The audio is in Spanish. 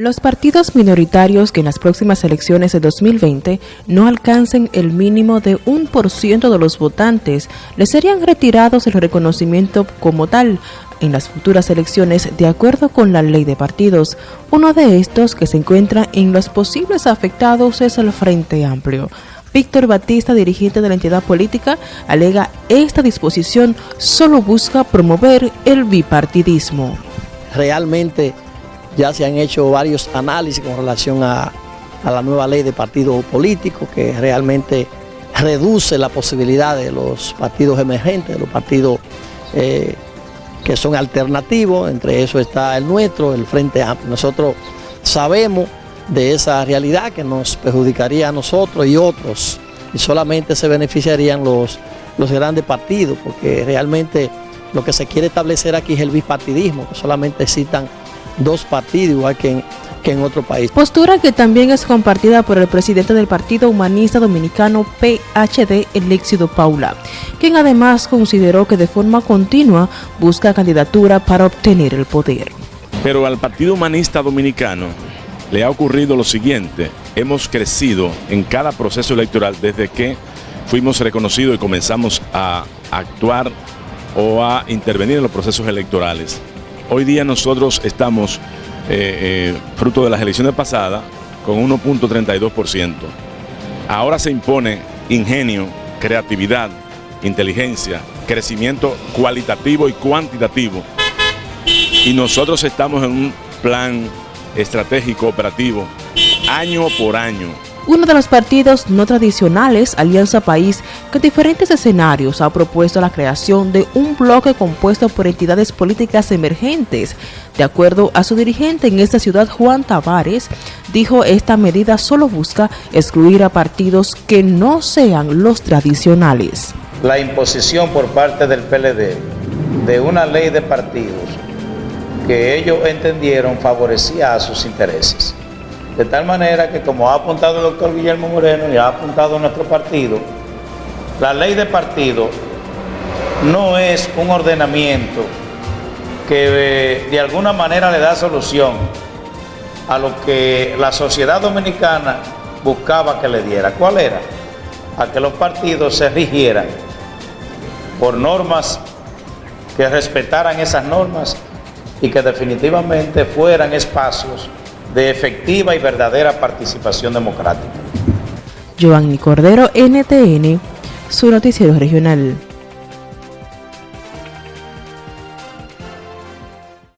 Los partidos minoritarios que en las próximas elecciones de 2020 no alcancen el mínimo de un por ciento de los votantes les serían retirados el reconocimiento como tal en las futuras elecciones de acuerdo con la ley de partidos. Uno de estos que se encuentra en los posibles afectados es el Frente Amplio. Víctor Batista, dirigente de la entidad política, alega esta disposición solo busca promover el bipartidismo. Realmente ya se han hecho varios análisis con relación a, la nueva ley de partidos políticos que realmente reduce la posibilidad de los partidos emergentes, de los partidos eh, que son alternativos, entre eso está el nuestro, el Frente Amplio. Nosotros sabemos de esa realidad que nos perjudicaría a nosotros y otros, y solamente se beneficiarían los, los grandes partidos, porque realmente lo que se quiere establecer aquí es el bipartidismo, que solamente existan dos partidos, igual que en, que en otro país. Postura que también es compartida por el presidente del Partido Humanista Dominicano PHD, el éxito Paula, quien además consideró que de forma continua busca candidatura para obtener el poder. Pero al Partido Humanista Dominicano le ha ocurrido lo siguiente, hemos crecido en cada proceso electoral desde que fuimos reconocidos y comenzamos a actuar o a intervenir en los procesos electorales. Hoy día nosotros estamos, eh, eh, fruto de las elecciones pasadas, con 1.32%. Ahora se impone ingenio, creatividad, inteligencia, crecimiento cualitativo y cuantitativo. Y nosotros estamos en un plan estratégico operativo año por año uno de los partidos no tradicionales, Alianza País, que en diferentes escenarios ha propuesto la creación de un bloque compuesto por entidades políticas emergentes. De acuerdo a su dirigente en esta ciudad, Juan Tavares, dijo esta medida solo busca excluir a partidos que no sean los tradicionales. La imposición por parte del PLD de una ley de partidos que ellos entendieron favorecía a sus intereses. De tal manera que, como ha apuntado el doctor Guillermo Moreno y ha apuntado nuestro partido, la ley de partido no es un ordenamiento que eh, de alguna manera le da solución a lo que la sociedad dominicana buscaba que le diera. ¿Cuál era? A que los partidos se rigieran por normas que respetaran esas normas y que definitivamente fueran espacios de efectiva y verdadera participación democrática. Cordero, NTN, su noticiero regional.